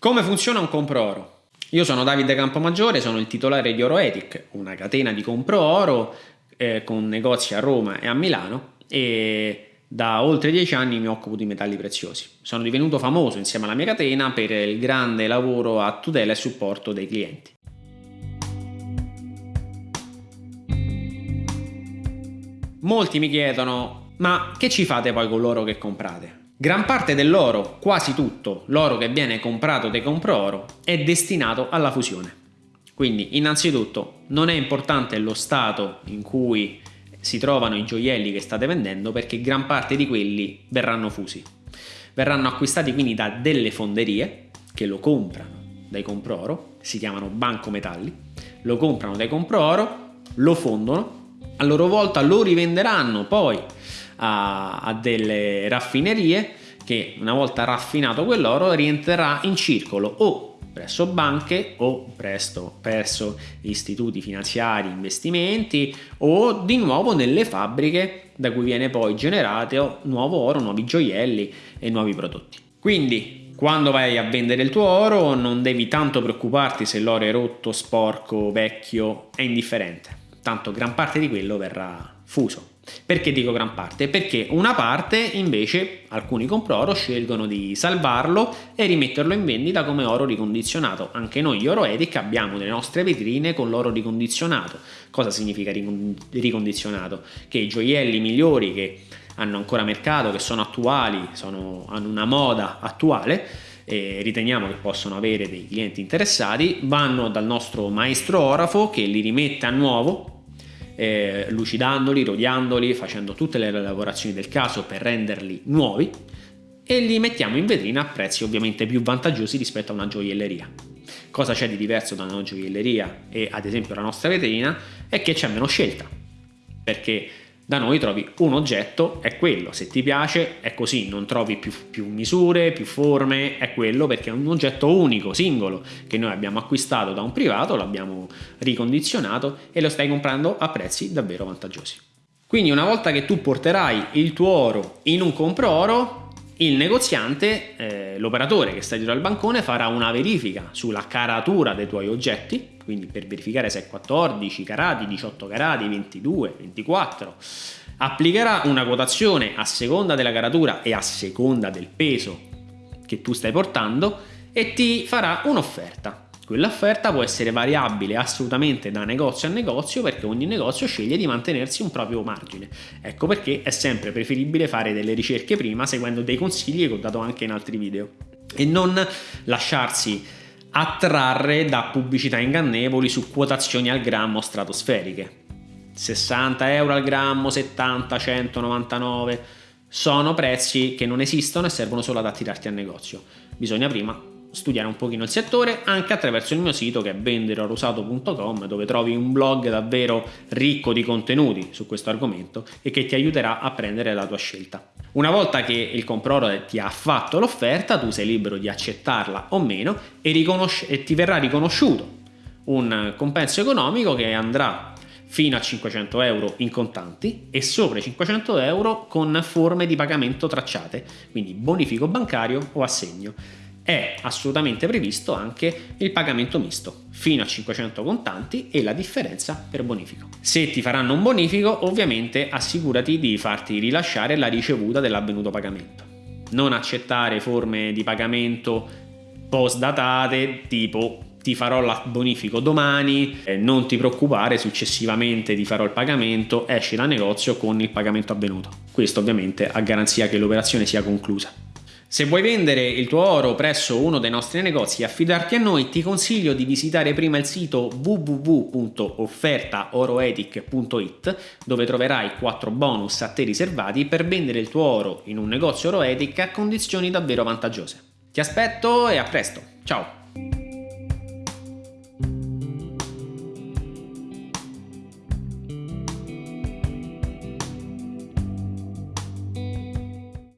Come funziona un compro oro? Io sono Davide Campomaggiore, sono il titolare di Oroetic, una catena di compro oro eh, con negozi a Roma e a Milano e da oltre dieci anni mi occupo di metalli preziosi. Sono divenuto famoso insieme alla mia catena per il grande lavoro a tutela e supporto dei clienti. Molti mi chiedono, ma che ci fate poi con l'oro che comprate? Gran parte dell'oro, quasi tutto, l'oro che viene comprato dai compro oro, è destinato alla fusione. Quindi innanzitutto non è importante lo stato in cui si trovano i gioielli che state vendendo perché gran parte di quelli verranno fusi. Verranno acquistati quindi da delle fonderie che lo comprano dai compro oro, si chiamano banco metalli, lo comprano dai compro oro, lo fondono, a loro volta lo rivenderanno poi a, a delle raffinerie che una volta raffinato quell'oro rientrerà in circolo o presso banche o presto presso istituti finanziari, investimenti o di nuovo nelle fabbriche da cui viene poi generato nuovo oro, nuovi gioielli e nuovi prodotti. Quindi quando vai a vendere il tuo oro non devi tanto preoccuparti se l'oro è rotto, sporco, vecchio, è indifferente, tanto gran parte di quello verrà fuso. Perché dico gran parte? Perché una parte invece alcuni compro oro scelgono di salvarlo e rimetterlo in vendita come oro ricondizionato. Anche noi Oro Edic abbiamo le nostre vetrine con l'oro ricondizionato. Cosa significa ricondizionato? Che i gioielli migliori che hanno ancora mercato, che sono attuali, sono, hanno una moda attuale, riteniamo che possono avere dei clienti interessati, vanno dal nostro maestro orafo che li rimette a nuovo eh, lucidandoli, rodiandoli, facendo tutte le lavorazioni del caso per renderli nuovi e li mettiamo in vetrina a prezzi ovviamente più vantaggiosi rispetto a una gioielleria. Cosa c'è di diverso da una gioielleria e ad esempio la nostra vetrina è che c'è meno scelta perché da noi trovi un oggetto, è quello, se ti piace è così, non trovi più, più, misure, più forme, è quello perché è un oggetto unico, singolo, che noi abbiamo acquistato da un privato, l'abbiamo ricondizionato e lo stai comprando a prezzi davvero vantaggiosi. Quindi una volta che tu porterai il tuo oro in un compro oro, il negoziante, eh, l'operatore che sta dietro al bancone farà una verifica sulla caratura dei tuoi oggetti, quindi per verificare se è 14 carati, 18 carati, 22, 24, applicherà una quotazione a seconda della caratura e a seconda del peso che tu stai portando e ti farà un'offerta. Quell'offerta può essere variabile assolutamente da negozio a negozio perché ogni negozio sceglie di mantenersi un proprio margine. Ecco perché è sempre preferibile fare delle ricerche prima seguendo dei consigli che ho dato anche in altri video e non lasciarsi attrarre da pubblicità ingannevoli su quotazioni al grammo stratosferiche. 60 euro al grammo, 70, 199 sono prezzi che non esistono e servono solo ad attirarti al negozio. Bisogna prima studiare un pochino il settore anche attraverso il mio sito che è venderorusato.com dove trovi un blog davvero ricco di contenuti su questo argomento e che ti aiuterà a prendere la tua scelta. Una volta che il compradore ti ha fatto l'offerta tu sei libero di accettarla o meno e, e ti verrà riconosciuto un compenso economico che andrà fino a 500 euro in contanti e sopra i 500 euro con forme di pagamento tracciate, quindi bonifico bancario o assegno è assolutamente previsto anche il pagamento misto, fino a 500 contanti e la differenza per bonifico. Se ti faranno un bonifico, ovviamente assicurati di farti rilasciare la ricevuta dell'avvenuto pagamento. Non accettare forme di pagamento post datate tipo ti farò il bonifico domani, eh, non ti preoccupare, successivamente ti farò il pagamento, esci dal negozio con il pagamento avvenuto. Questo ovviamente a garanzia che l'operazione sia conclusa. Se vuoi vendere il tuo oro presso uno dei nostri negozi e affidarti a noi, ti consiglio di visitare prima il sito www.offertaoroetic.it dove troverai 4 bonus a te riservati per vendere il tuo oro in un negozio Oroetic a condizioni davvero vantaggiose. Ti aspetto e a presto, ciao!